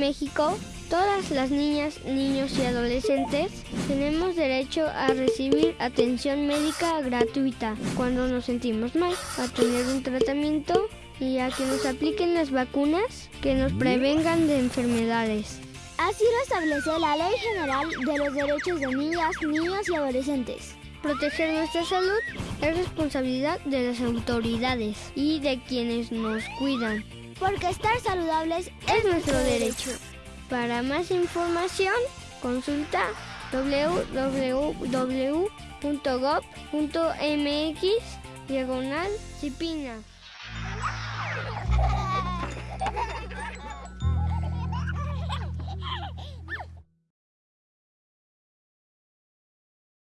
en México, todas las niñas, niños y adolescentes tenemos derecho a recibir atención médica gratuita cuando nos sentimos mal, a tener un tratamiento y a que nos apliquen las vacunas que nos prevengan de enfermedades. Así lo establece la Ley General de los Derechos de Niñas, Niños y Adolescentes. Proteger nuestra salud es responsabilidad de las autoridades y de quienes nos cuidan. Porque estar saludables es nuestro derecho. Para más información, consulta www.gov.mx diagonal.